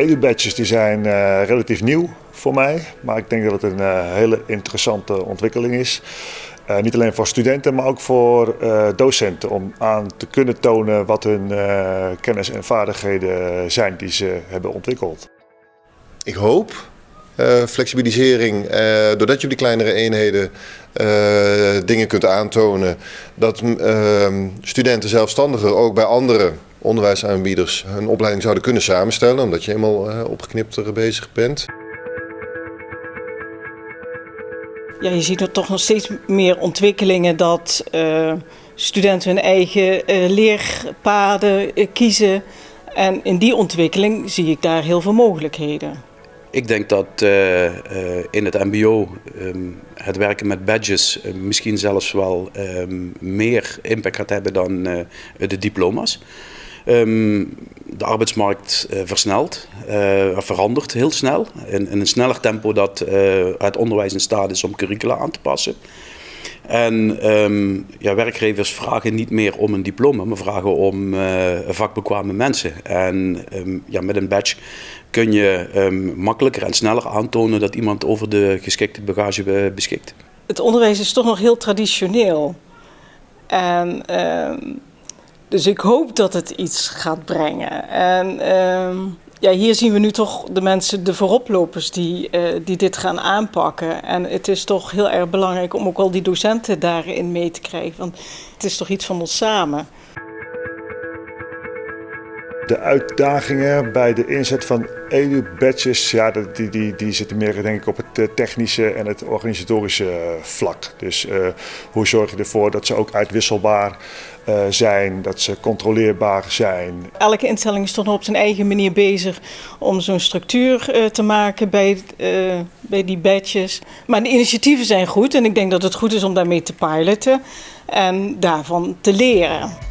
Edu-badges die zijn uh, relatief nieuw voor mij, maar ik denk dat het een uh, hele interessante ontwikkeling is. Uh, niet alleen voor studenten, maar ook voor docenten om aan te kunnen tonen wat hun kennis en vaardigheden zijn die ze hebben ontwikkeld. Ik hoop flexibilisering, doordat je op die kleinere eenheden dingen kunt aantonen, dat ehm, studenten zelfstandiger ook bij andere onderwijsaanbieders hun opleiding zouden kunnen samenstellen, omdat je helemaal opgeknipter bezig bent. Ja, je ziet er toch nog steeds meer ontwikkelingen dat studenten hun eigen leerpaden kiezen. En in die ontwikkeling zie ik daar heel veel mogelijkheden. Ik denk dat uh, uh, in het MBO um, het werken met badges uh, misschien zelfs wel um, meer impact gaat hebben dan de diploma's. Um, de arbeidsmarkt versnelt, verandert heel snel. In, in, een sneller tempo dat het onderwijs in staat is om curricula aan te passen. En um, ja, werkgevers vragen niet meer om een diploma, maar vragen om vakbekwame mensen. En um, ja, met een badge kun je makkelijker en sneller aantonen dat iemand over de geschikte bagage beschikt. Het onderwijs is toch nog heel traditioneel. En dus ik hoop dat het iets gaat brengen. En ja, hier zien we nu toch de mensen, de vooroplopers, die, uh, die dit gaan aanpakken. En het is toch heel erg belangrijk om ook al die docenten daarin mee te krijgen. Want het is toch iets van ons samen. De uitdagingen bij de inzet van edu-badges, ja, die, die, die zitten meer denk ik, op het eh, technische en het organisatorische eh, vlak. Dus uh, hoe zorg je ervoor dat ze ook uitwisselbaar zijn, dat ze controleerbaar zijn. Elke instelling is toch nog op zijn eigen manier bezig om zo'n structuur te maken bij, bij die badges. Maar de initiatieven zijn goed en ik denk dat het goed is om daarmee te piloten en daarvan te leren.